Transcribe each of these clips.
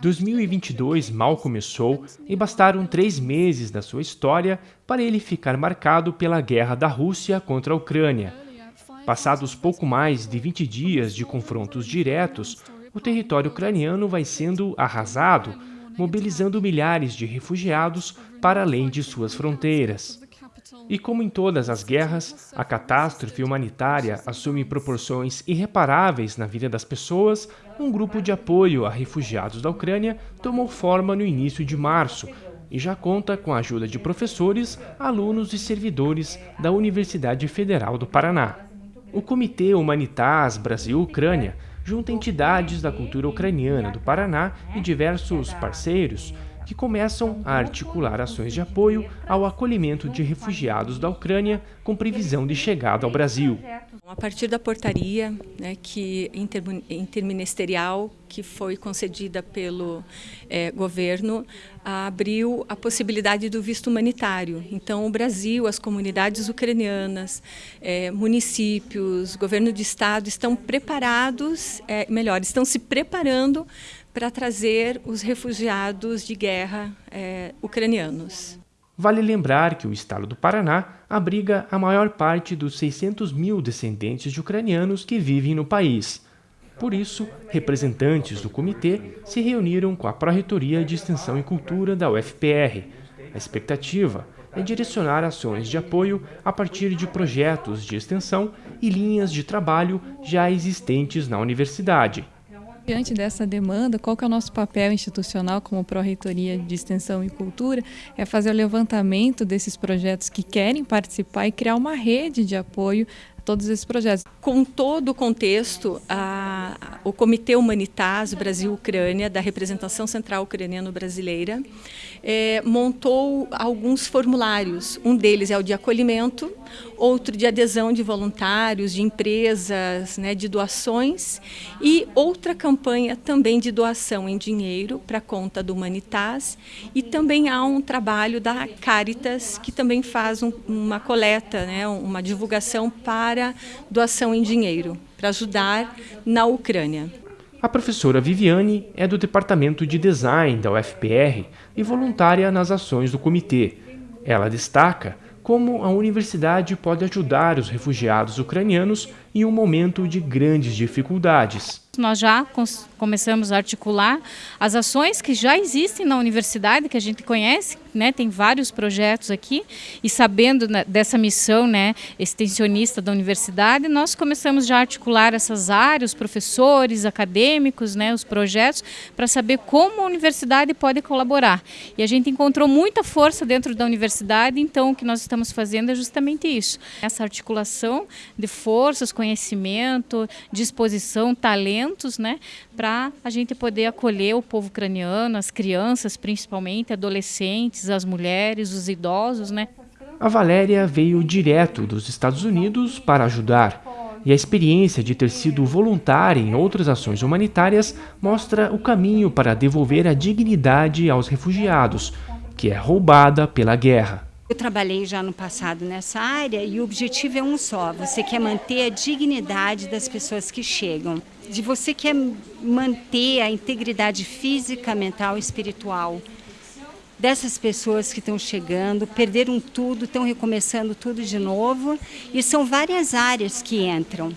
2022 mal começou e bastaram três meses da sua história para ele ficar marcado pela guerra da Rússia contra a Ucrânia. Passados pouco mais de 20 dias de confrontos diretos, o território ucraniano vai sendo arrasado, mobilizando milhares de refugiados para além de suas fronteiras. E como em todas as guerras, a catástrofe humanitária assume proporções irreparáveis na vida das pessoas, um grupo de apoio a refugiados da Ucrânia tomou forma no início de março e já conta com a ajuda de professores, alunos e servidores da Universidade Federal do Paraná. O Comitê Humanitas Brasil-Ucrânia junta entidades da cultura ucraniana do Paraná e diversos parceiros que começam a articular ações de apoio ao acolhimento de refugiados da Ucrânia com previsão de chegada ao Brasil. A partir da portaria né, que interministerial que foi concedida pelo é, governo, abriu a possibilidade do visto humanitário. Então, o Brasil, as comunidades ucranianas, é, municípios, governo de estado estão preparados, é, melhor, estão se preparando para trazer os refugiados de guerra é, ucranianos. Vale lembrar que o estado do Paraná abriga a maior parte dos 600 mil descendentes de ucranianos que vivem no país. Por isso, representantes do comitê se reuniram com a Pró-Reitoria de Extensão e Cultura da UFPR. A expectativa é direcionar ações de apoio a partir de projetos de extensão e linhas de trabalho já existentes na universidade. Diante dessa demanda, qual que é o nosso papel institucional como Pró-Reitoria de Extensão e Cultura? É fazer o levantamento desses projetos que querem participar e criar uma rede de apoio a todos esses projetos. Com todo o contexto, a, o Comitê Humanitas Brasil-Ucrânia, da Representação Central Ucraniano-Brasileira, é, montou alguns formulários. Um deles é o de acolhimento, outro de adesão de voluntários, de empresas, né, de doações e outra campanha também de doação em dinheiro para conta do Humanitas e também há um trabalho da Caritas que também faz um, uma coleta, né, uma divulgação para doação em dinheiro, para ajudar na Ucrânia. A professora Viviane é do Departamento de Design da UFPR e voluntária nas ações do comitê. Ela destaca como a universidade pode ajudar os refugiados ucranianos em um momento de grandes dificuldades. Nós já começamos a articular as ações que já existem na universidade, que a gente conhece, né? tem vários projetos aqui, e sabendo né, dessa missão né, extensionista da universidade, nós começamos já a articular essas áreas, professores, acadêmicos, né, os projetos, para saber como a universidade pode colaborar. E a gente encontrou muita força dentro da universidade, então o que nós estamos fazendo é justamente isso, essa articulação de forças, conhecimento, disposição, né, para a gente poder acolher o povo ucraniano, as crianças principalmente, adolescentes, as mulheres, os idosos, né. A Valéria veio direto dos Estados Unidos para ajudar. E a experiência de ter sido voluntária em outras ações humanitárias mostra o caminho para devolver a dignidade aos refugiados, que é roubada pela guerra. Eu trabalhei já no passado nessa área e o objetivo é um só, você quer manter a dignidade das pessoas que chegam. De você quer manter a integridade física, mental e espiritual dessas pessoas que estão chegando, perderam tudo, estão recomeçando tudo de novo e são várias áreas que entram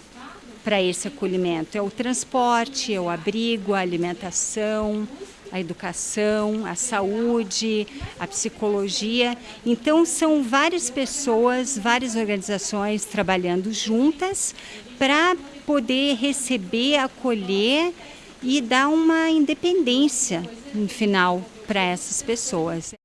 para esse acolhimento. É o transporte, é o abrigo, a alimentação, a educação, a saúde, a psicologia. Então, são várias pessoas, várias organizações trabalhando juntas para poder receber, acolher e dar uma independência no final para essas pessoas.